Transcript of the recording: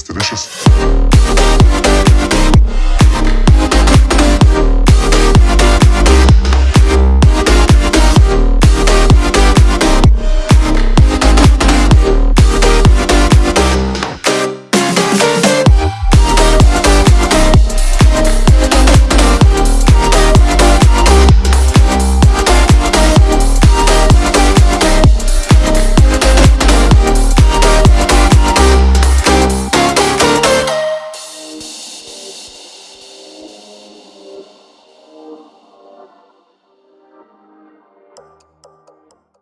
It's delicious.